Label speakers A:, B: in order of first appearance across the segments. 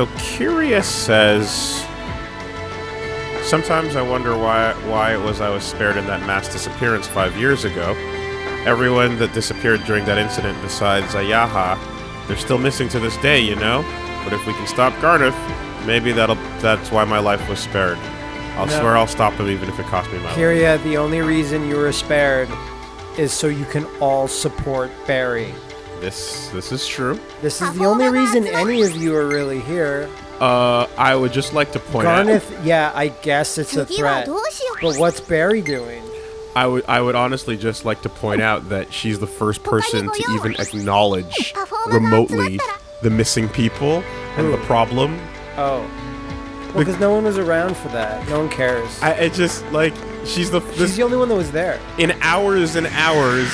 A: So Curious says Sometimes I wonder why why it was I was spared in that mass disappearance five years ago. Everyone that disappeared during that incident besides Ayaha, they're still missing to this day, you know? But if we can stop Gharnef, maybe that'll that's why my life was spared. I'll
B: no.
A: swear I'll stop him even if it costs me my Kiria,
B: life. the only reason you were spared is so you can all support Barry.
A: This this is true.
B: This is the only reason any of you are really here.
A: Uh, I would just like to point Gharnef, out.
B: Gharnef, yeah, I guess it's a threat. But what's Barry doing?
A: I would I would honestly just like to point out that she's the first person to even acknowledge remotely the missing people and the problem.
B: Oh. Well, because no one was around for that. No one cares.
A: I it just like she's the
B: She's the only one that was there.
A: in hours and hours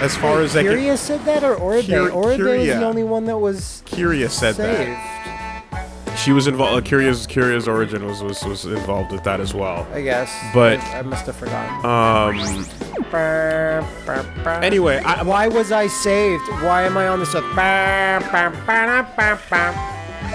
A: as far
B: Wait,
A: as I can.
B: Kiria said that, or Oribe?
A: Kyr-
B: Oribe was the only one that was
A: Kiria said
B: saved.
A: that she was involved. Uh, Kiria's Kiria's origin was, was was involved with that as well.
B: I guess.
A: But-
B: I, I must have forgotten.
A: Um. Anyway, I,
B: Why was I saved? Why am I on this?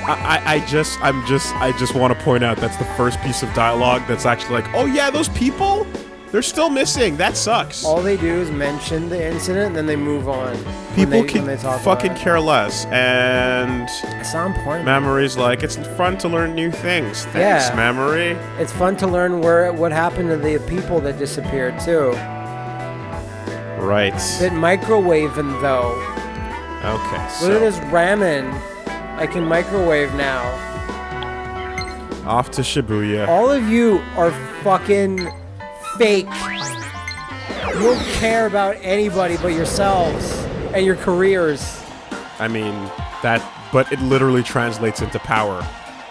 A: I, I just, I'm just, I just want to point out that's the first piece of dialogue that's actually like, oh yeah, those people, they're still missing. That sucks.
B: All they do is mention the incident and then they move on.
A: people
B: they,
A: can fucking care less. And
B: It's not important.
A: Mamori's like, it's fun to learn new things. Thanks,
B: Yeah.
A: Memory.
B: It's fun to learn where what happened to the people that disappeared too.
A: Right.
B: That microwaving though.
A: Okay.
B: Look at this ramen. I can microwave now.
A: off to Shibuya.
B: All of you are fucking fake. You don't care about anybody but yourselves and your careers.
A: I mean, that, but it literally translates into power.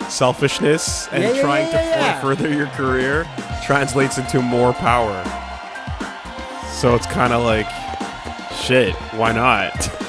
A: Selfishness and
B: Yeah, yeah,
A: trying
B: yeah,
A: to further your career translates into more power. So it's kind of like, shit, why not?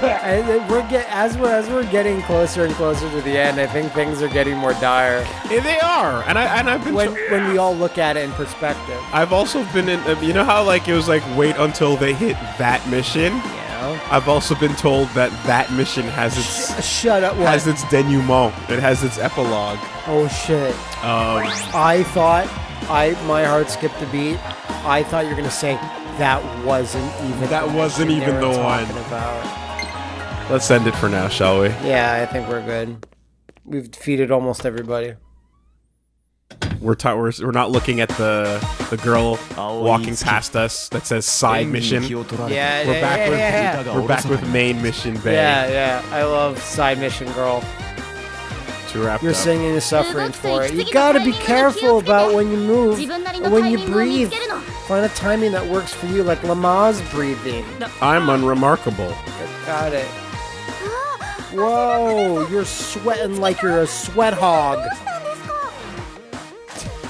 B: And we're get as we're as we're getting closer and closer to the end. I think things are getting more dire
A: Yeah, they are, and I and I've been.
B: when
A: to-
B: when we all look at it in perspective.
A: I've also been in. uh, You know how like it was like wait until they hit that mission.
B: Know?
A: I've also been told that that mission has its
B: Shut up! What?
A: has its denouement. It has its epilogue.
B: oh shit!
A: Um,
B: I thought I my heart skipped a beat. I thought you were gonna say that wasn't even
A: That
B: the
A: wasn't even
B: were
A: the one.
B: About.
A: Let's end it for now, shall we?
B: Yeah, I think we're good. We've defeated almost everybody.
A: We're, t- we're, we're not looking at the the girl walking past us that says side mission.
B: Yeah,
A: we're
B: yeah,
A: back
B: yeah,
A: with,
B: yeah, yeah.
A: We're back with main mission, bay.
B: Yeah, yeah. I love side mission, girl. You're
A: up.
B: singing and suffering for it. You gotta be careful about when you move, when you breathe. Find a timing that works for you, like Lama's breathing.
A: I'm unremarkable.
B: Got it. Whoa, you're sweating like you're a sweat hog.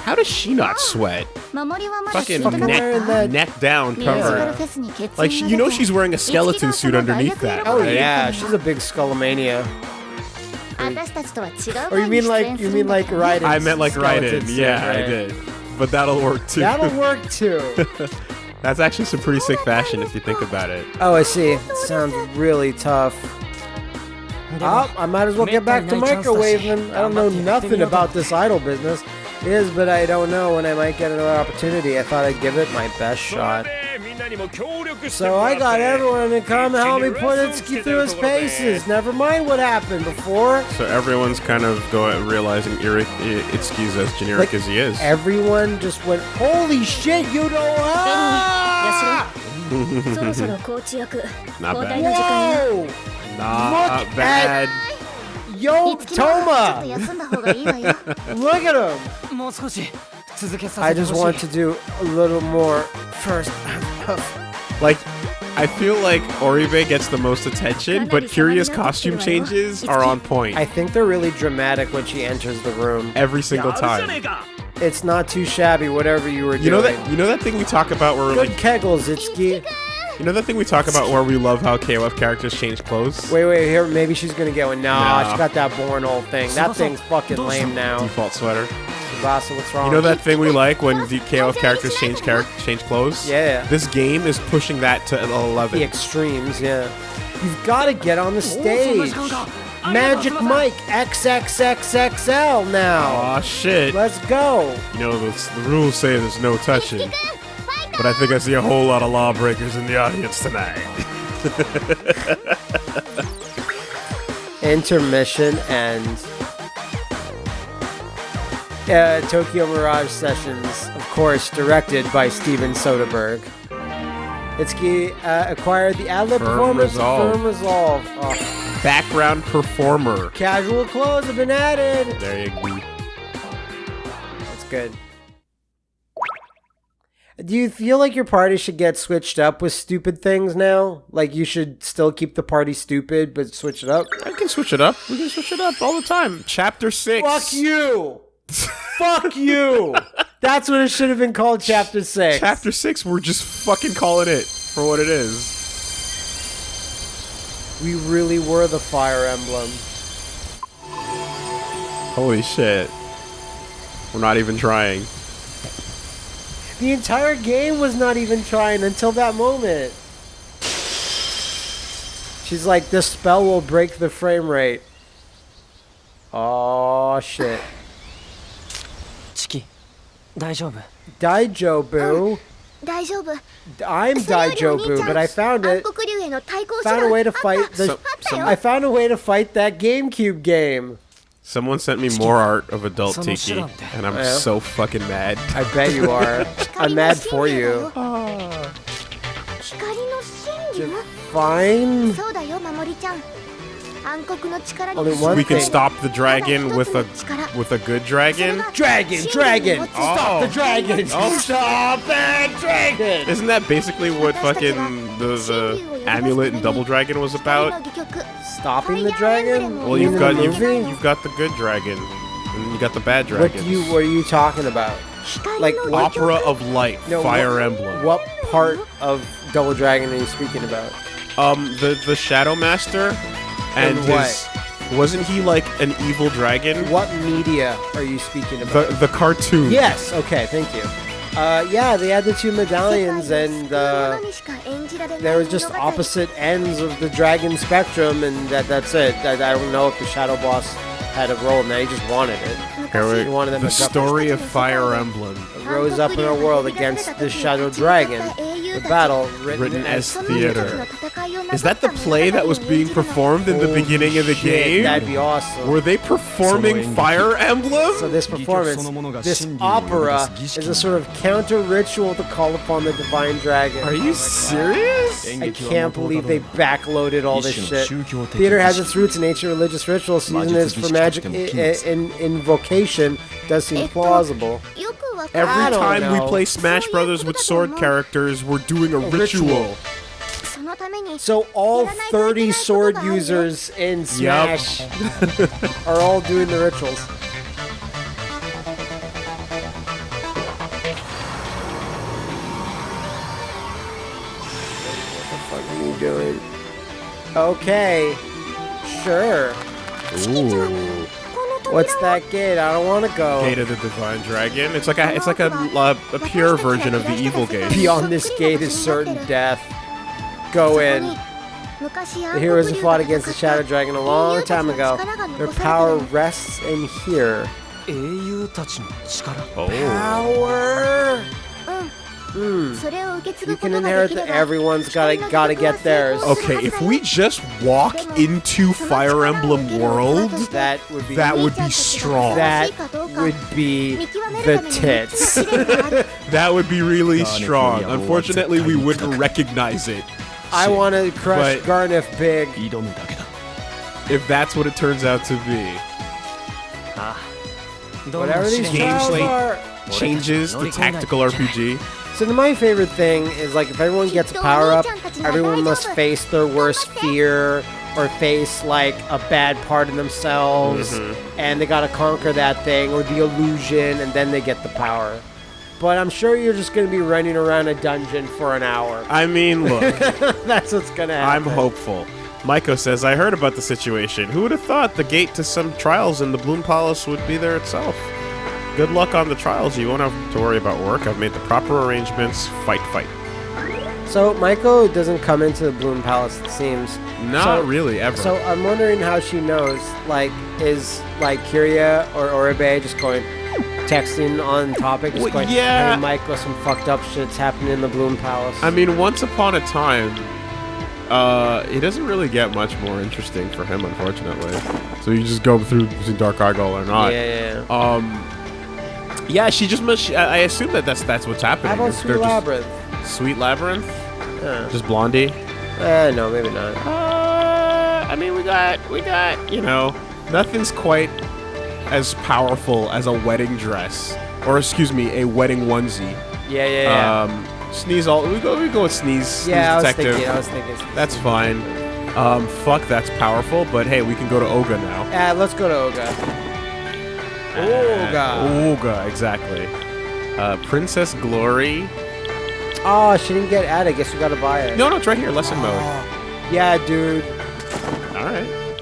A: How does she not sweat? Fucking neck, neck down cover.
C: Yeah.
A: Like, she, you know she's wearing a skeleton suit underneath that.
B: Oh,
A: right?
B: yeah, she's a big Skullomania. or you mean like, you mean like Raiden?
A: I meant like Raiden, yeah,
B: right.
A: I did. But that'll work too.
B: That'll work too.
A: That's actually some pretty sick fashion if you think about it.
B: Oh, I see. It sounds really tough. Oh, I might as well get back to microwaving. I don't know nothing about this idol business. It is, but I don't know when I might get another opportunity. I thought I'd give it my best shot. So I got everyone to come help me put Itsuki through his paces. Never mind what happened before.
A: So everyone's kind of going, realizing Itsuki's as generic
B: like,
A: as he is.
B: Everyone just went, holy shit, you don't ah!
A: Not bad.
B: Whoa!
A: Not
B: Look
A: bad.
C: At Yo, Touma!
B: Look at him! I just want to do a little more first.
A: like, I feel like Oribe gets the most attention, but Kiria's costume changes are on point.
B: I think they're really dramatic when she enters the room.
A: Every single time.
B: It's not too shabby, whatever you were
A: you
B: doing.
A: Know that, you know that thing we talk about where
B: Good
A: like...
B: Good kegels, Itsuki
A: you know that thing we talk about where we love how KOF characters change clothes?
B: Wait, wait, here, maybe she's gonna get one. Nah,
A: No.
B: she got that born old thing. That thing's fucking lame now.
A: Default sweater.
B: Tsubasa, what's wrong?
A: You know that thing we like when the KOF characters change character change clothes?
B: Yeah.
A: This game is pushing that to an 11.
B: The extremes, yeah. You've got to get on the stage. Magic Mike XXXXL now.
A: Aw, shit.
B: Let's go.
A: You know, the, the rules say there's no touching, but I think I see a whole lot of lawbreakers in the audience tonight.
B: Intermission and uh, Tokyo Mirage Sessions, of course, directed by Steven Soderbergh. Itsuki uh, acquired the ad-lib performance
A: Resolve.
B: Firm Resolve. Oh,
A: Background performer.
B: casual clothes have been added.
A: There you go.
B: That's good. Do you feel like your party should get switched up with stupid things now? Like you should still keep the party stupid, but switch it up?
A: I can switch it up. We can switch it up all the time. Chapter 6.
B: Fuck you! Fuck you! That's what it should have been called, Chapter 6.
A: Chapter 6, we're just fucking calling it for what it is.
B: We really were the Fire Emblem.
A: Holy shit. We're not even trying.
B: The entire game was not even trying until that moment. She's like, this spell will break the frame rate. Oh shit.
D: Chiki,
B: Daijobu.
C: Daijobu?
B: I'm Daijobu, but I found it. Found a way to fight the.
C: So,
B: I found a way to fight that GameCube game.
A: Someone sent me more art of adult tiki, and I'm
B: yeah.
A: so fucking mad.
B: I bet you are. I'm mad for you. Fine. Only one
A: we can stop the dragon with a with a good dragon.
B: Dragon, dragon, stop the
A: oh.
B: dragon!
A: Oh,
B: stop that dragon!
A: Isn't that basically what fucking the, the amulet and double dragon was about?
B: Stopping the dragon?
A: Well,
B: You
A: you've got
B: the
A: you've, you've got the good dragon, and you got the bad
B: What
A: dragon.
B: do you? What are you talking about? Like what?
A: Opera of Light,
B: No,
A: Fire
B: what,
A: Emblem.
B: What part of Double Dragon are you speaking about?
A: Um, the the Shadow Master, and
B: And what?
A: his wasn't he like an evil dragon?
B: What media are you speaking about?
A: The the cartoon.
B: yes. Okay. Thank you. Uh, yeah, they had the two medallions, and uh, there was just opposite ends of the dragon spectrum, and that that's it. I, I don't know if the shadow boss had a role in that. He just wanted it.
A: Here
B: He wanted them
A: the
B: to
A: story of Fire Emblem,
B: rose up in our world against the shadow dragon. The battle written,
A: written
B: as
A: as theater. Is that the play that was being performed in the beginning of the game?
B: That'd be awesome.
A: Were they performing Fire Emblem?
B: So this performance, this opera, is a sort of counter ritual to call upon the divine dragon.
A: Are you oh serious?
B: I can't believe they backloaded all this shit. Theater has its roots in ancient religious rituals. Season is for magic i- i- in invocation. Does seem plausible.
A: Every time we play Smash Brothers with sword characters, we're doing a ritual.
B: So all 30 sword users in
A: Yup.
B: Smash are all doing the rituals. Okay. Sure.
A: Ooh.
B: What's that gate? I don't want to go.
A: Gate of the Divine Dragon. It's like a it's like a a, a pure version of the evil gate.
B: Beyond this gate is certain death. Go in. The heroes who fought against the Shadow Dragon a long time ago. Their power rests in here.
A: Oh.
B: Power. Mm. You can inherit that everyone's gotta gotta get theirs.
A: Okay, if we just walk into Fire Emblem World,
B: that would be
A: that would be strong.
B: That would be the tits.
A: that would be really strong. Unfortunately, we wouldn't recognize it.
B: I want to crush Gharnef big.
A: If that's what it turns out to be.
D: Ah.
B: Whatever these
A: changes,
B: are,
A: changes the tactical RPG.
B: So my favorite thing is like if everyone gets a power up, everyone must face their worst fear or face like a bad part of themselves,
A: Mm-hmm.
B: and they gotta conquer that thing or the illusion, and then they get the power. But I'm sure you're just gonna be running around a dungeon for an hour.
A: I mean, look,
B: That's what's gonna happen.
A: I'm hopeful. Maiko says, I heard about the situation. Who would have thought the gate to some trials in the Bloom Palace would be there itself? Good luck on the trials. You won't have to worry about work. I've made the proper arrangements. Fight, fight.
B: So Maiko doesn't come into the Bloom Palace, it seems.
A: Not
B: So-
A: really, ever.
B: So I'm wondering how she knows. Like, is like Kiria or Oribe just going texting on topic, just
A: Well,
B: going,
A: yeah.
B: "Hey, Michael, some fucked up shit's happening in the Bloom Palace."
A: I mean, once upon a time, uh, it doesn't really get much more interesting for him, unfortunately. So you just go through between Dark Eyegall or
B: yeah,
A: not.
B: yeah, yeah.
A: Um, yeah, she just must. I assume that that's that's what's happening.
B: How about Sweet
A: they're just-
B: Labyrinth?
A: Sweet Labyrinth?
B: Yeah.
A: Just Blondie?
B: Eh, no, maybe not.
A: Uh, I mean, we got, we got, you know, nothing's quite as powerful as a wedding dress, or excuse me, a wedding onesie.
B: Yeah, yeah, yeah.
A: Um, sneeze all. We go, we go with sneeze. Sneeze
B: yeah, I was thinking. I was thinking.
A: That's fine. Um, fuck, that's powerful. But hey, we can go to Oga now.
B: Yeah, let's go to Oga. Oga.
A: Oga, exactly. Uh, Princess Glory.
B: Oh, she didn't get ad. I guess we gotta buy it.
A: No, no, it's right here. Lesson mode.
B: Yeah, dude.
A: All right.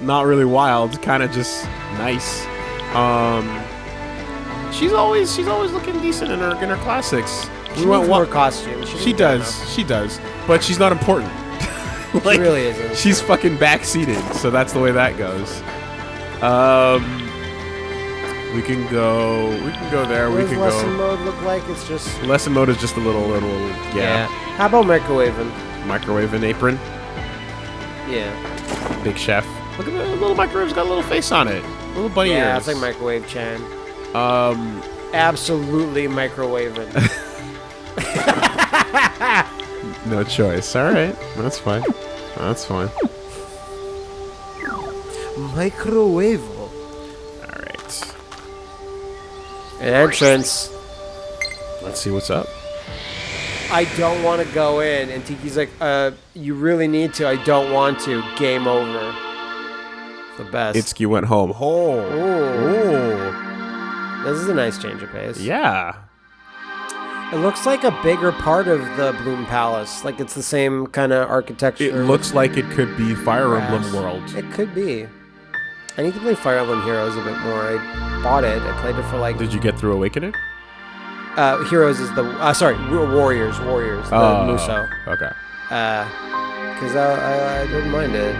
A: Not really wild, kind of just nice. Um, she's always she's always looking decent in her in her classics.
B: She
A: went
B: needs
A: wa-
B: more costumes.
A: She
B: needs
A: does, she does, but she's not important.
B: now. She really isn't.
A: She's fucking backseated, so that's the way that goes. Um, we can go. We can go there.
B: What
A: we
B: does
A: can
B: lesson
A: go.
B: mode look like? It's just
A: Lesson mode is just a little, little, yeah.
B: How about microwaving?
A: Microwave and apron.
B: Yeah.
A: Big chef. Look at the little microwave's got a little face on it. Little bunny
B: Yeah,
A: ears.
B: it's like microwave Chan.
A: Um,
B: Absolutely microwaving.
A: no choice. All right, that's fine. That's fine.
B: Microwave. Entrance.
A: Let's see what's up.
B: I don't want to go in. And Tiki's like, uh, you really need to. I don't want to. Game over. The best.
A: Itsuki went home. Oh.
B: Ooh. This is a nice change of pace.
A: Yeah.
B: It looks like a bigger part of the Bloom Palace. Like it's the same kind of architecture.
A: It looks like it could be Fire Emblem. World.
B: It could be. I need to play Fire Emblem Heroes a bit more. I bought it. I played it for like.
A: Did you get through Awakening?
B: Uh, Heroes is the uh, sorry Warriors Warriors the
A: oh,
B: Muso.
A: Okay.
B: Uh, cause I, I, I didn't mind it.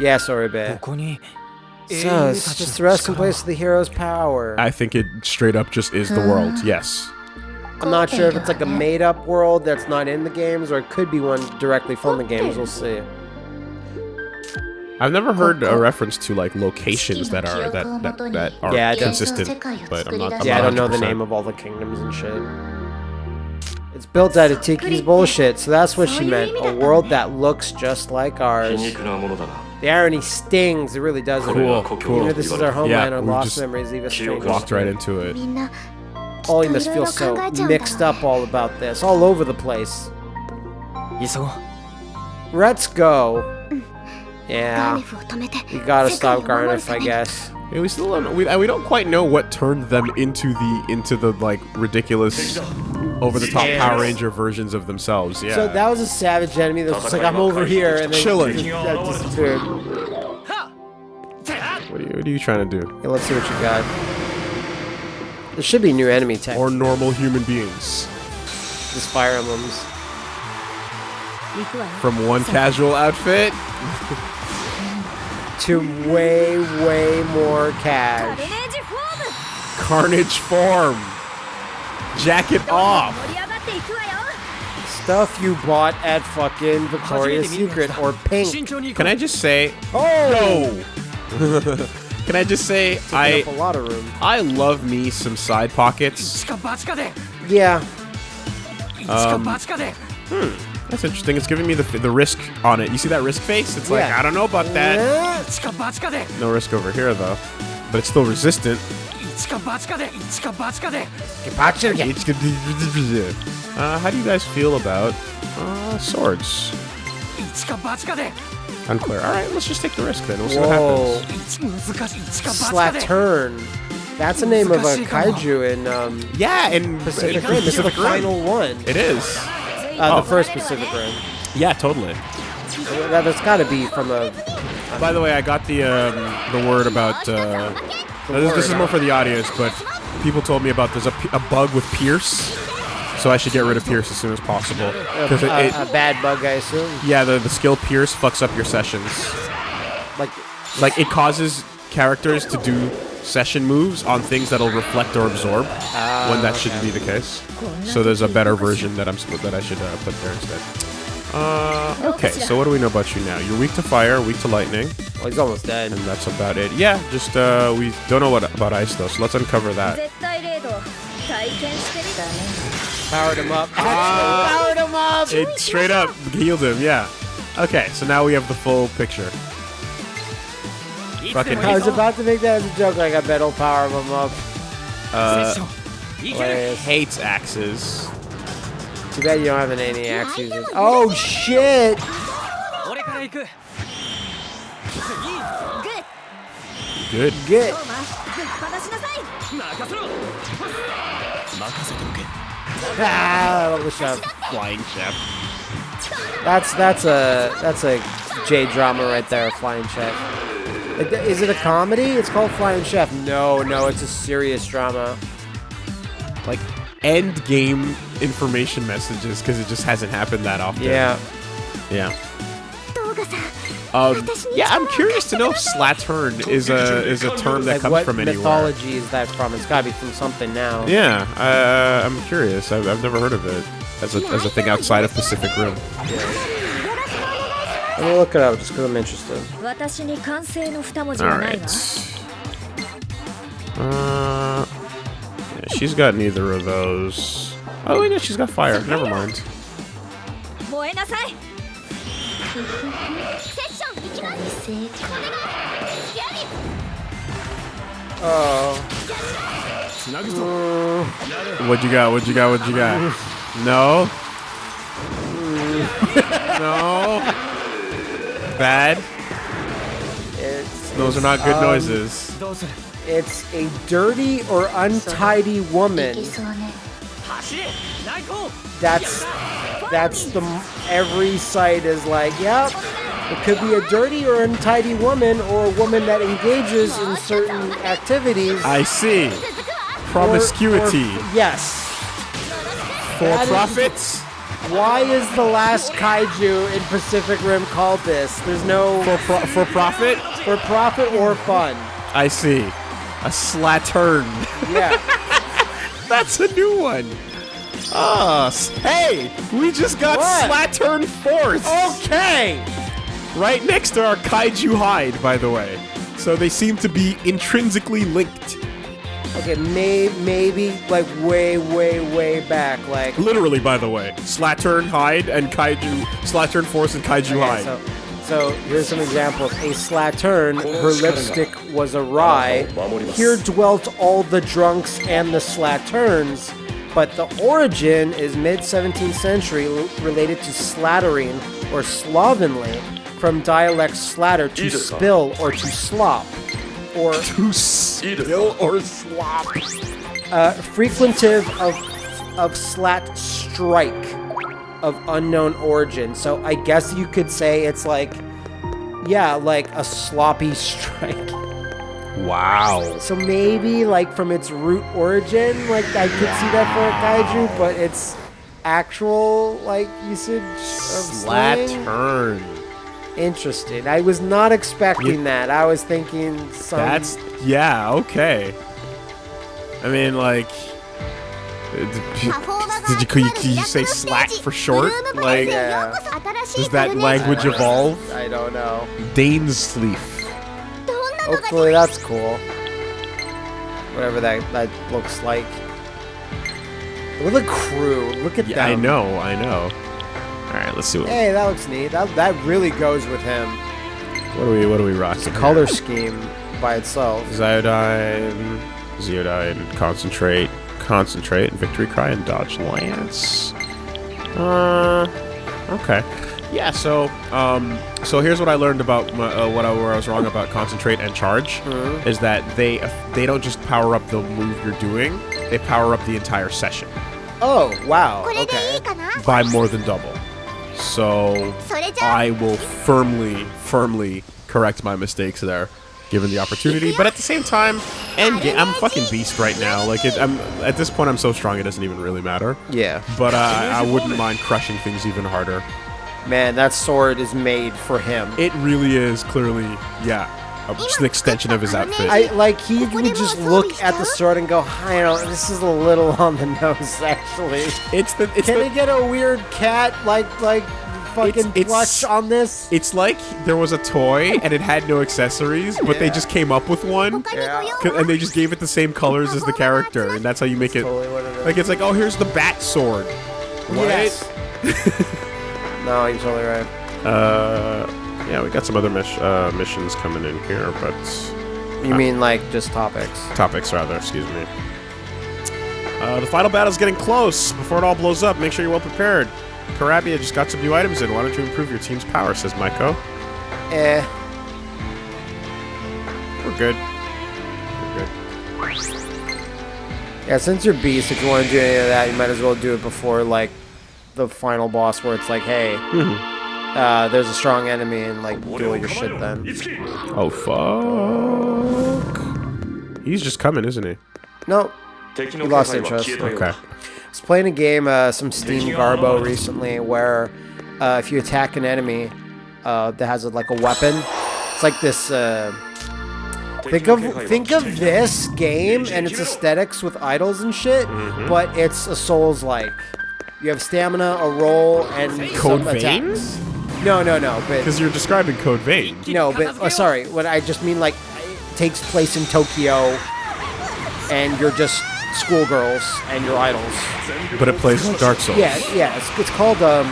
B: Yeah, sorry,
D: bit.
B: So it's just the resting place of the hero's power.
A: I think it straight up just is the world. Yes.
B: I'm not sure if it's like a made-up world that's not in the games, or it could be one directly from the games. We'll see.
A: I've never heard a reference to like locations that are that that, that are
B: yeah,
A: consistent, but I'm not. I'm
B: yeah,
A: not I
B: don't know the name of all the kingdoms and shit. It's built out of Tiki's bullshit, so that's what she meant. A world that looks just like ours. The irony stings, it really does.
A: Cool,
E: cool.
B: This is our homeland,
A: yeah,
B: our lost memories leave us strangers.
A: Walked right into it.
B: Ollie must feel so mixed up all about this, all over the place. Let's go. Yeah. You gotta stop
C: Gharnef,
B: I guess.
A: We still don't. We, we don't quite know what turned them into the into the like ridiculous, over the top Power Ranger versions of themselves. Yeah.
B: So that was a savage enemy that was like, I'm over here, and then
A: chilling.
B: That disappeared.
A: What are, you, what are you trying to do?
B: Hey, let's see what you got. There should be new enemy tech.
A: Or normal human beings.
B: Just fire emblems.
A: From one casual outfit.
B: to way, way more cash.
A: Carnage form. Jacket off.
B: Stuff you bought at fucking Victoria's Secret or Pink.
A: Can I just say?
B: Oh! No.
A: Can I just say I I love me some side pockets.
B: Yeah.
D: Um, hmm.
A: That's interesting. It's giving me the, the risk on it. You see that risk face? It's like,
B: yeah.
A: I don't know about that. No risk over here, though. But it's still resistant. Uh, how do you guys feel about uh, swords? Unclear. All right, let's just take the risk then. We'll see
B: Whoa.
D: what happens.
B: Slattern. That's the name of a kaiju in um,
A: yeah in
B: Pacific Rim. This
A: is the
B: final one.
A: It is.
B: Uh,
A: Oh.
B: The first Pacific Rim.
A: Yeah, totally.
B: That, that's got to be from a.
A: By the way, I got the um, the word about. Uh, this, this is more for the audience, but people told me about there's a bug with Pierce, so I should get rid of Pierce as soon as possible because it,
B: a,
A: it,
B: a bad bug, I assume.
A: yeah, the the skill Pierce fucks up your sessions.
B: Like,
A: Like it causes characters to do session moves on things that'll reflect or absorb uh, when that okay. shouldn't be the ah, case. So there's a better version that I'm that I should uh, put there instead. Uh, oh, okay, so what do we know about you now? You're weak to fire, weak to lightning.
B: Well, he's almost dead.
A: And that's about it. Yeah, just uh, we don't know what about ice though, so let's uncover that.
B: Powered him up. Ah. powered him up.
A: It straight up healed him. Yeah. Okay, so now we have the full picture fucking
B: I was about to make that as a joke, like I bet will power him up.
A: Uh,
B: He
A: hates axes.
B: Too bad you don't have an any axes. Oh shit!
A: Good.
D: Good.
B: Ah, I love the chef.
A: Flying chef.
B: That's that's a that's a J drama right there, flying check. Is it a comedy? It's called Flying Chef. No, no, it's a serious drama.
A: Like end game information messages because it just hasn't happened that often.
B: Yeah.
A: Yeah. Um, yeah, I'm curious to know if slattern is a is a term that
B: like
A: comes from anywhere.
B: What mythology is that from? It's got to be from something now.
A: Yeah, I, I'm curious. I've, I've never heard of it as a, as a thing outside of Pacific Rim.
B: Yeah. I'm gonna look it up just because I'm interested.
C: Alright.
A: Uh, yeah, she's got neither of those. Oh, wait, no, she's got fire. Never mind.
B: Oh.
A: Uh, what you got? What you got? What you got? No? no bad.
B: It's,
A: those it's, are not good
B: um,
A: noises.
B: It's a dirty or untidy woman. That's that's the every site is like, yep. It could be a dirty or untidy woman or a woman that engages in certain activities.
A: I see. Promiscuity.
B: Or, or, yes.
A: For
B: that
A: profits.
B: Is, why is the last kaiju in Pacific Rim called this? There's no
A: For, pro- for profit.
B: for profit or fun.
A: I see. A slattern.
B: Yeah.
A: That's a new one. Ah, s- hey, we just got
B: What?
A: Slattern Force.
B: okay.
A: Right next to our kaiju hide, by the way. So they seem to be intrinsically linked.
B: Okay, may, maybe like way, way, way back, like
A: Literally, by the way. Slattern hide and kaiju. Slattern Force and kaiju
B: Okay,
A: hide.
B: so, so here's some examples. A slattern, her lipstick was awry. Here dwelt all the drunks and the slatterns, but the origin is mid 17th century l- related to slattering or slovenly from dialect slatter to spill or to slop or
A: to spill or slop.
B: uh, frequentive of of slat strike of unknown origin. So I guess you could say it's like, yeah, like a sloppy strike.
A: Wow.
B: So maybe like from its root origin, like I could see that for a kaiju, but it's actual like usage of slang.
A: Slattern.
B: Interesting. I was not expecting
A: you,
B: that. I was thinking some...
A: That's yeah. Okay. I mean, like, did, you, you, you say Slack for short? Like,
B: yeah.
A: does that language evolve?
B: I don't know.
C: Dane's.
B: Hopefully, that's cool. Whatever that that looks like. Look at the crew. Look at
A: yeah,
B: them.
A: I know. I know. Alright, let's see what
B: Hey, that looks neat. That, that really goes with him.
A: What are we what are we rocking?
B: It's a color scheme by itself.
A: Ziodyne Ziodyne Concentrate Concentrate and Victory Cry and Dodge Lance. Uh okay. Yeah, so um, so here's what I learned about my, uh, what I, where I was wrong about concentrate and charge
B: mm -hmm.
A: is that they they don't just power up the move you're doing; they power up the entire session.
B: Oh wow! Okay.
A: By more than double. So I will firmly, firmly correct my mistakes there, given the opportunity. But at the same time, end game, I'm fucking beast right now. Like it, I'm at this point, I'm so strong it doesn't even really matter.
B: Yeah.
A: But uh, I wouldn't mind crushing things even harder.
B: Man, that sword is made for him.
A: It really is. Clearly, yeah just an extension of his outfit.
B: I like he would just look at the sword and go, "I don't. This is a little on the nose, actually."
A: It's the. It's
B: Can
A: the,
B: get a weird cat like like fucking
A: it's, it's,
B: on this?
A: It's like there was a toy and it had no accessories, but
B: yeah.
A: they just came up with one,
C: yeah.
A: and they just gave it the same colors as the character, and that's how you make it,
B: totally it
A: Like it's like, oh, here's the bat sword. What?
B: Yes. no, you're totally right.
A: Uh yeah, we got some other miss- uh, missions coming in here, but
B: You mean like just topics?
A: topics rather. Excuse me. Uh, the final battle's getting close. Before it all blows up, make sure you're well prepared. Karabia just got some new items in. Why don't you improve your team's power? Says Maiko.
B: Eh.
A: We're good. We're good.
B: Yeah, since you're beast, if you want to do any of that, you might as well do it before like the final boss, where it's like, hey, uh, there's a strong enemy and like do all your shit then.
A: Oh fuck! He's just coming, isn't he?
E: Nope.
B: He lost interest.
A: Okay.
B: I was playing a game, uh, some Steam Garbo recently, where uh, if you attack an enemy uh, that has a, like a weapon, it's like this. Uh, think of think of this game and its aesthetics with idols and shit, mm -hmm. but it's a Souls like. You have stamina, a roll, and
A: Code
B: some veins? attacks.
A: Veins?
B: No, no, no, but
A: Because you're describing Code Vein.
B: no, but oh, sorry. What I just mean like it takes place in Tokyo, and you're just schoolgirls and your idols.
A: But it plays like Dark Souls.
B: Yeah, yeah. It's, it's called um,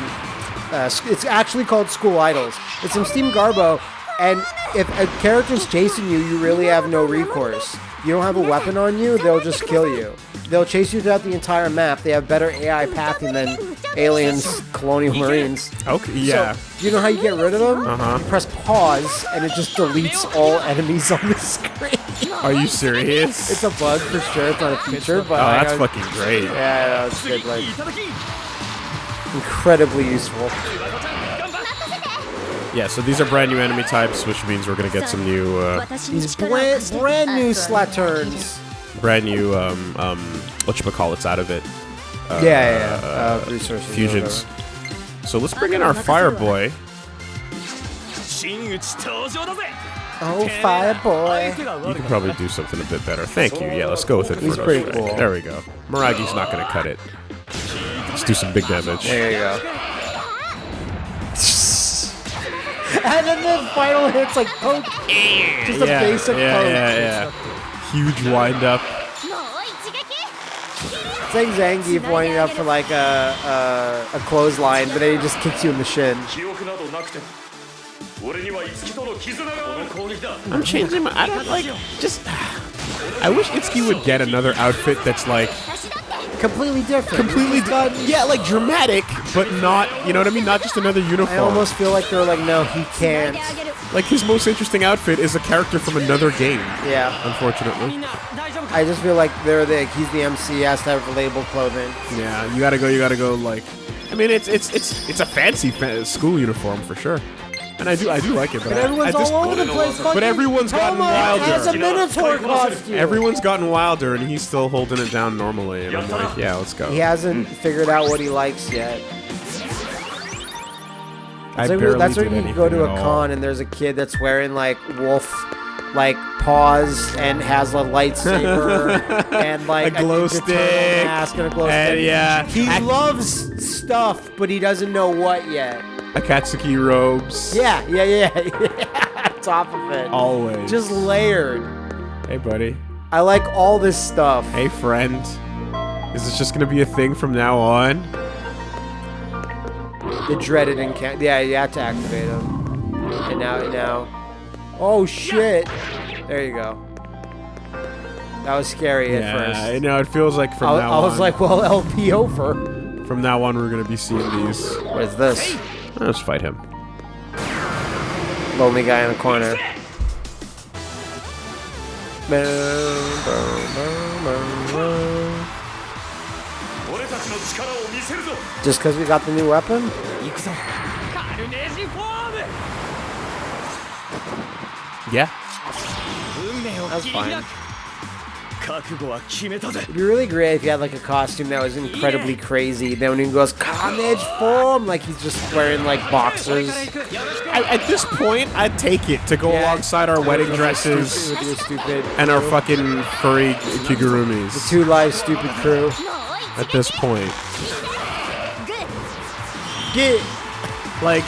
B: uh, s- it's actually called School Idols. It's some Steam Garbo, and if a character's chasing you, you really have no recourse. You don't have a weapon on you, they'll just kill you. They'll chase you throughout the entire map. They have better AI pathing than aliens, colonial marines.
A: Okay. Yeah.
B: So, you know how you get rid of them?
A: Uh-huh.
B: You press pause, and it just deletes all enemies on the screen.
A: Are you serious?
B: it's a bug for sure. It's not a feature, but
A: oh, that's fucking great.
B: Yeah, no, it's good. Like incredibly useful.
A: Yeah, so these are brand new enemy types, which means we're gonna get some new. Uh,
B: these brand, brand new slatterns,
A: Brand new, um, um, whatchamacallits out of it.
B: Uh, yeah, yeah, yeah. Uh, uh resources.
A: Fusions. So let's bring in our Fire Boy.
B: Oh, Fire Boy.
A: You can probably do something a bit better. Thank you. Yeah, let's go with it.
B: He's pretty cool.
A: There we go. Muragi's not gonna cut it. Let's do some big damage.
B: There you go. and then the final hit's like poke. Just a
A: yeah,
B: basic
A: yeah,
B: poke.
A: Yeah, yeah, yeah. Huge wind up.
B: It's like Zangief winding up for like a, a, a clothesline, but then he just kicks you in the shin.
A: I'm changing my. I don't like. Just. I wish Itsuki would get another outfit that's like
B: completely different.
A: Completely done. Yeah, like dramatic, but not. You know what I mean? Not just another uniform.
B: I almost feel like they're like, no, he can't.
A: Like his most interesting outfit is a character from another game.
B: Yeah.
A: Unfortunately.
B: I just feel like they're the he's the MC he has to have label clothing.
A: Yeah, you gotta go. You gotta go like. I mean, it's it's it's it's a fancy fa school uniform for sure and I do I do like it. But,
B: But
A: I-
B: everyone's
A: at this
B: all over the
A: point-
B: place.
A: But
B: fucking
A: everyone's gotten
B: Touma has a
A: wilder.
B: Minotaur costume.
A: Everyone's gotten wilder, and he's still holding it down normally. And I'm like, yeah, let's go.
B: He hasn't figured out what he likes yet.
A: I
B: That's like-
A: barely
B: that's when you go to a con and there's a kid that's wearing like wolf like paws and has a lightsaber and like
A: A glow
B: Ninja Turtle
A: stick,
B: mask and a glow
A: and
B: stick.
A: yeah,
B: He
A: Ak-
B: loves stuff, but he doesn't know what yet.
A: Akatsuki robes.
B: Yeah, yeah, yeah, yeah. Top of it.
A: Always.
B: Just layered.
A: hey, buddy.
B: I like all this stuff.
A: Hey, friend. Is this just gonna be a thing from now on?
B: The dreaded encounter. Yeah, you have to activate them. And now, now. Oh shit! There you go. That was scary at
A: Yeah,
B: first.
A: you know, it feels like from
B: I,
A: now
B: I was
A: on.
B: like, well, LP over.
A: from now on, we're gonna be seeing these.
B: What is this?
A: Let's fight him.
B: Lonely guy in the corner. Just because we got the new weapon?
A: Yeah.
B: That's fine. It'd be really great if you had like a costume that was incredibly crazy. Then when he goes carnage form, like he's just wearing like boxers.
A: I, at this point, I'd take it to go
B: yeah.
A: alongside our wedding dresses and our fucking furry kigurumis.
B: The two live stupid crew.
A: At this point,
B: get
A: like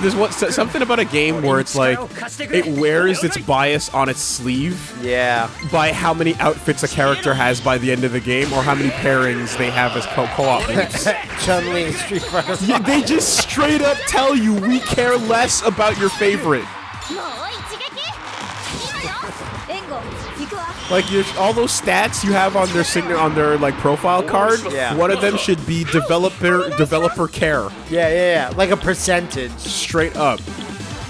A: there's something about a game where it's like it wears its bias on its sleeve.
B: Yeah.
A: By how many outfits a character has by the end of the game, or how many pairings they have as co- op.
B: Chun Li Street Fighter.
A: Yeah, they just straight up tell you we care less about your favorite. Like your, all those stats you have on their sign on their like profile card,
B: Yeah.
A: one of them should be developer developer care.
B: Yeah, yeah, yeah. Like a percentage.
A: Straight up.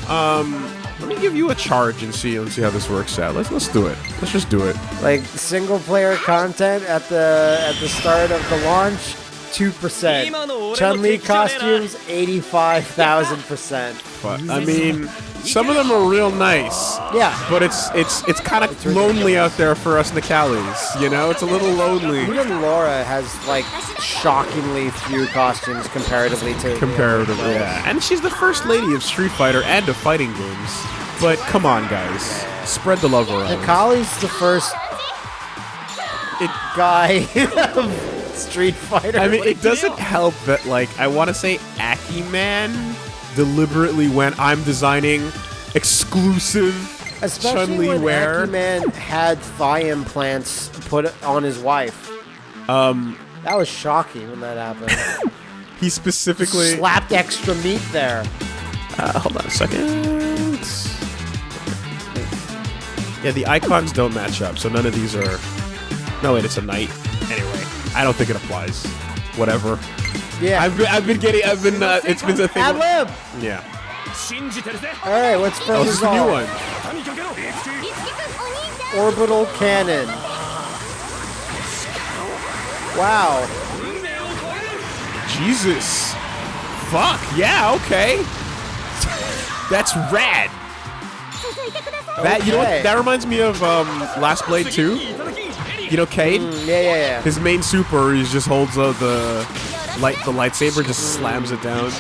A: Um, let me give you a charge and see and see how this works out. Let's let's do it. Let's just do it.
B: Like single player content at the at the start of the launch, two percent. Chun Li costumes, eighty five thousand percent.
A: But I mean, some of them are real nice.
B: Yeah.
A: But it's it's it's kind of lonely out there for us Nicalis. You know, it's a little lonely
B: Even Laura has like shockingly few costumes comparatively to
A: comparatively. Yeah. And she's the first lady of Street Fighter and of fighting games. But come on, guys, spread the love around.
B: Kali's the first
A: It,
B: guy of Street Fighter.
A: I mean, it doesn't help that like I want to say Akiman deliberately went. I'm designing exclusive
B: Especially
A: Chun Li
B: when
A: wear.
B: Man had thigh implants put on his wife. Um, that was shocking when that happened.
A: He specifically.
B: Slapped extra meat there.
A: Uh, hold on a second. Yeah, the icons don't match up, so none of these are. No, wait, it's a knight. Anyway, I don't think it applies. Whatever.
B: Yeah.
A: I've been, I've been getting, I've been, uh, it's been a thing.
B: Ad lib!
A: Yeah.
B: Alright, what's first?
A: oh, this is a new one.
B: Orbital cannon. Wow.
A: Jesus. Fuck, yeah, okay. That's rad. That you know what? That reminds me of um, Last Blade 2. You know Kaede?
B: Mm, yeah, yeah, yeah.
A: His main super, he just holds uh, the light the lightsaber just slams it down.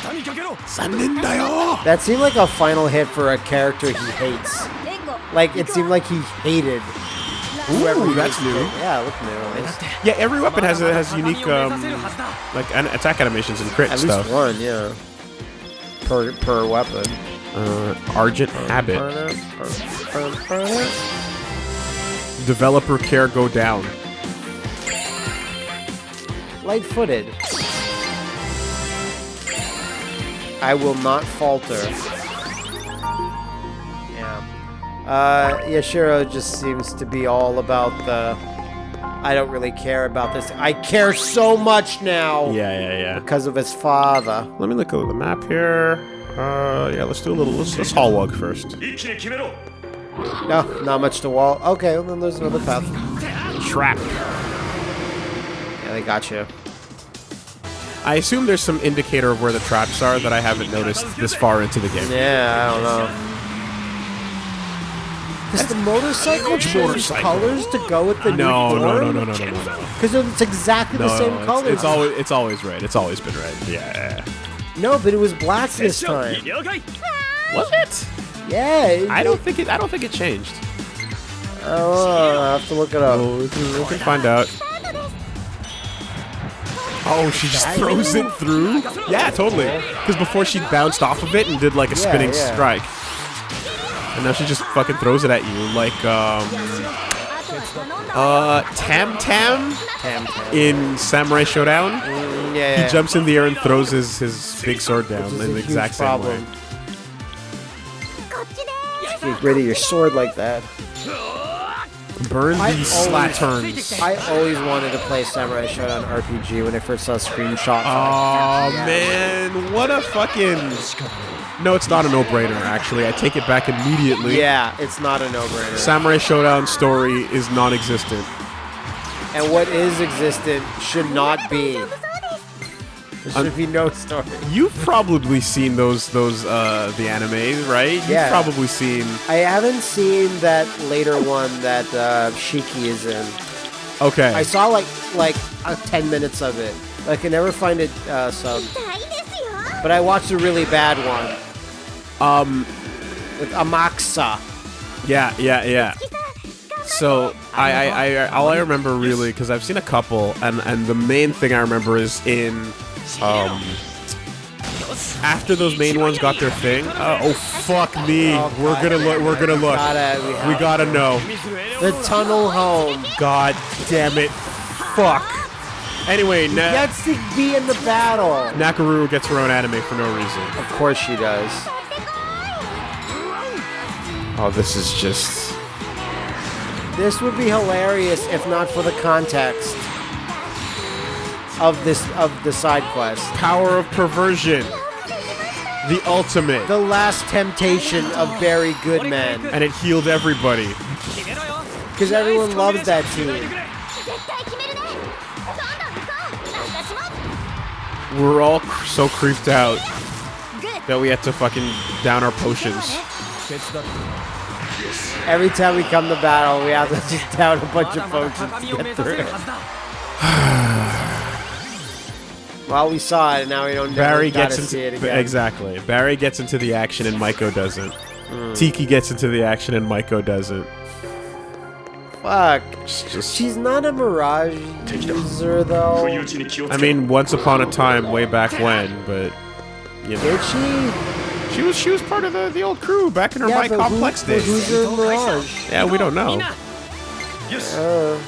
B: That seemed like a final hit for a character he hates. Like it seemed like he hated.
A: Ooh, that's new. It.
B: Yeah, look new.
A: Yeah, every weapon has has unique um, like an attack animations and crit
B: At
A: stuff.
B: At least one, yeah. Per per weapon.
A: Uh, Argent Habit. Developer care go down.
B: Light-footed. I will not falter. Yeah. Uh, Yashiro just seems to be all about the... I don't really care about this. I care so much now.
A: Yeah, yeah, yeah.
B: Because of his father.
A: Let me look at the map here. Uh, yeah, let's do a little... Let's, let's
E: hall walk first.
B: No, not much to wall. Okay, well, then there's another path.
A: Trap.
B: Yeah, they got you.
A: I assume there's some indicator of where the traps are that I haven't noticed this far into the game.
B: Yeah, I don't know. Does the motorcycle
A: Which
B: change colors to go with the
A: No,
B: new
A: no, no,
B: form?
A: no, no, no, no, no.
B: Because it's exactly the
A: No,
B: same
A: it's,
B: colors.
A: it's always it's always red. It's always been red. Yeah. yeah, yeah.
B: No, but it was black this time.
E: 了解
A: Was it?
B: Yeah. it-
A: I don't think it. I don't think it changed.
B: Oh, I have to look it up.
A: Oh, we can, we can find out. Oh, she just throws it through? Yeah, totally. Because before she bounced off of it and did like a
B: yeah,
A: spinning
B: yeah.
A: strike. And now she just fucking throws it at you like, um... Uh, Tam Tam,
B: Tam, Tam.
A: in Samurai Shodown.
B: Mm, yeah, yeah,
A: He jumps in the air and throws his, his big sword down in the exact same
B: problem.
A: way.
B: You ready your sword like that.
A: Burn
B: I
A: these
B: always-
A: slatterns.
B: I always wanted to play Samurai Shodown RPG when I first saw screenshots.
A: Oh
B: Yeah.
A: man, what a fucking. No, it's not a no-brainer. Actually, I take it back immediately.
B: yeah, it's not a no-brainer.
A: Samurai Shodown story is non-existent.
B: and what is existent should not be. There should I'm, be no story.
A: You've probably seen those those uh, the anime, right?
B: Yeah.
A: You've probably seen.
B: I haven't seen that later one that uh, Shiki is in.
A: Okay.
B: I saw like like uh, ten minutes of it. I can never find it uh. But I watched a really bad one.
A: Um,
B: with Amaxa.
A: Yeah, yeah, yeah. So I, I, I all I remember really because I've seen a couple, and and the main thing I remember is in um after those main ones got their thing. Uh, oh fuck me!
B: Oh,
A: we're gonna look. We're gonna look.
B: Gotta, we,
A: We gotta know.
B: the tunnel home.
A: God damn it! Fuck. Anyway, Na-
B: Gets to be in the battle.
A: Nakoruru gets her own anime for no reason.
B: Of course she does.
A: Oh, this is just.
B: This would be hilarious if not for the context of this of the side quest.
A: Power of Perversion. The ultimate.
B: The last temptation of Barry Goodman.
A: And it healed everybody.
B: Because everyone loves that team.
A: We're all cr so creeped out that we had to fucking down our potions.
B: Every time we come to battle, we have to just down a bunch of potions to get through. Well, we saw it, and now we don't.
A: Barry gets into
B: it again.
A: exactly. Barry gets into the action, and Maiko doesn't. Mm. Tiki gets into the action, and Maiko doesn't.
B: Fuck.
A: Just,
B: She's not a Mirage user, though.
A: I mean, once upon a time, way back when, but you know.
B: Did she?
A: She was she was part of the, the old crew back in her
B: yeah,
A: my complex
B: who,
A: days.
B: Who's your Mirage?
A: Yeah, we don't know. Yes.
B: Uh,